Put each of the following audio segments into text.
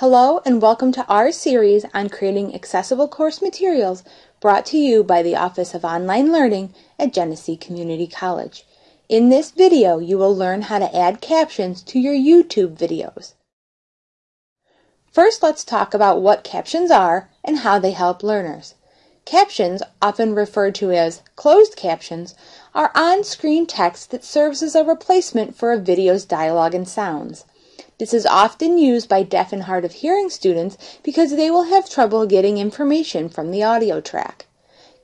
Hello and welcome to our series on creating accessible course materials brought to you by the Office of Online Learning at Genesee Community College. In this video, you will learn how to add captions to your YouTube videos. First, let's talk about what captions are and how they help learners. Captions, often referred to as closed captions, are on-screen text that serves as a replacement for a video's dialogue and sounds. This is often used by deaf and hard of hearing students because they will have trouble getting information from the audio track.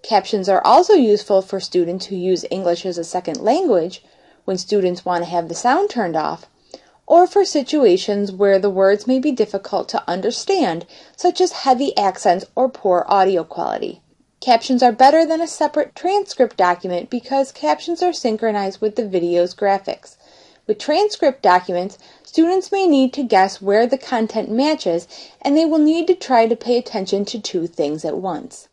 Captions are also useful for students who use English as a second language, when students want to have the sound turned off, or for situations where the words may be difficult to understand, such as heavy accents or poor audio quality. Captions are better than a separate transcript document because captions are synchronized with the video's graphics. With transcript documents, students may need to guess where the content matches, and they will need to try to pay attention to two things at once.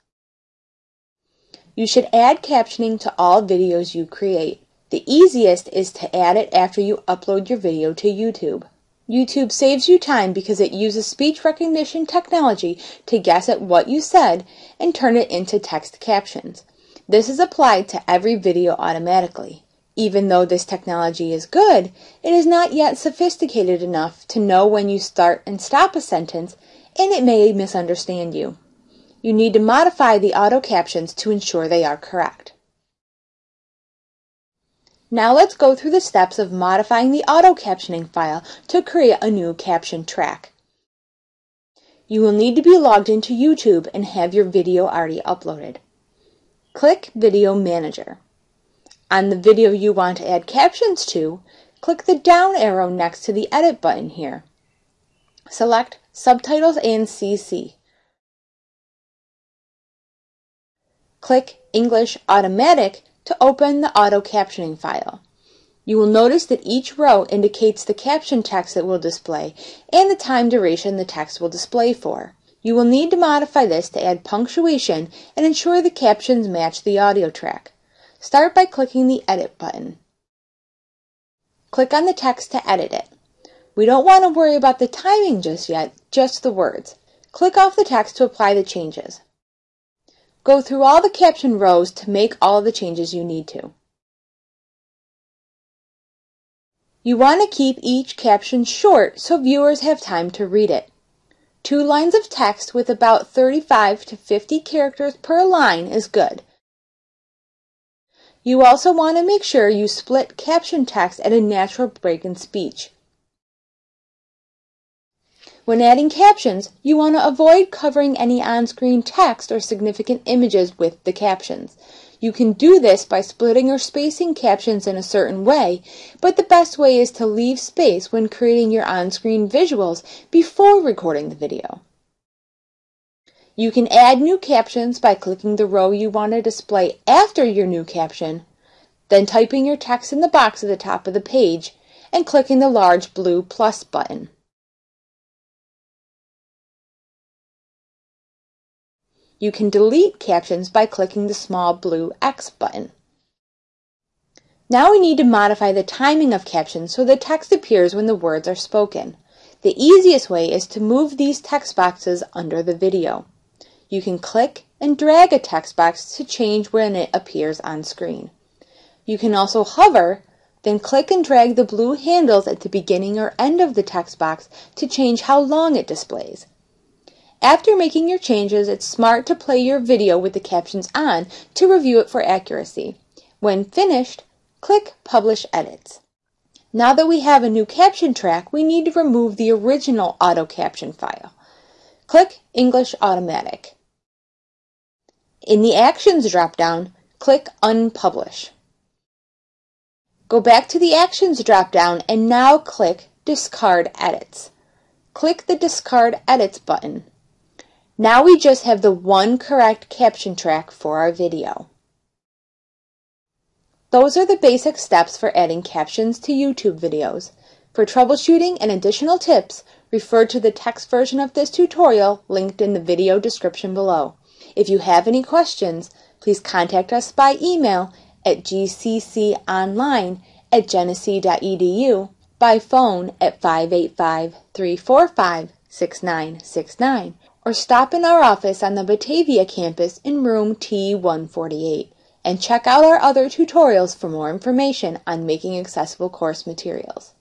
You should add captioning to all videos you create. The easiest is to add it after you upload your video to YouTube. YouTube saves you time because it uses speech recognition technology to guess at what you said and turn it into text captions. This is applied to every video automatically. Even though this technology is good, it is not yet sophisticated enough to know when you start and stop a sentence, and it may misunderstand you. You need to modify the auto captions to ensure they are correct. Now let's go through the steps of modifying the auto captioning file to create a new caption track. You will need to be logged into YouTube and have your video already uploaded. Click Video Manager. On the video you want to add captions to, click the down arrow next to the Edit button here. Select Subtitles and CC. Click English Automatic to open the auto captioning file. You will notice that each row indicates the caption text it will display and the time duration the text will display for. You will need to modify this to add punctuation and ensure the captions match the audio track. Start by clicking the Edit button. Click on the text to edit it. We don't want to worry about the timing just yet, just the words. Click off the text to apply the changes. Go through all the caption rows to make all the changes you need to. You want to keep each caption short so viewers have time to read it. Two lines of text with about 35 to 50 characters per line is good. You also want to make sure you split caption text at a natural break in speech. When adding captions, you want to avoid covering any on-screen text or significant images with the captions. You can do this by splitting or spacing captions in a certain way, but the best way is to leave space when creating your on-screen visuals before recording the video. You can add new captions by clicking the row you want to display after your new caption, then typing your text in the box at the top of the page, and clicking the large blue plus button. You can delete captions by clicking the small blue X button. Now we need to modify the timing of captions so the text appears when the words are spoken. The easiest way is to move these text boxes under the video. You can click and drag a text box to change when it appears on screen. You can also hover, then click and drag the blue handles at the beginning or end of the text box to change how long it displays. After making your changes, it's smart to play your video with the captions on to review it for accuracy. When finished, click Publish Edits. Now that we have a new caption track, we need to remove the original auto caption file. Click English Automatic. In the Actions dropdown, click Unpublish. Go back to the Actions dropdown and now click Discard Edits. Click the Discard Edits button. Now we just have the one correct caption track for our video. Those are the basic steps for adding captions to YouTube videos. For troubleshooting and additional tips, refer to the text version of this tutorial linked in the video description below. If you have any questions, please contact us by email at gcconline at genesee.edu, by phone at 585 345 6969 or stop in our office on the Batavia campus in room T148 and check out our other tutorials for more information on making accessible course materials.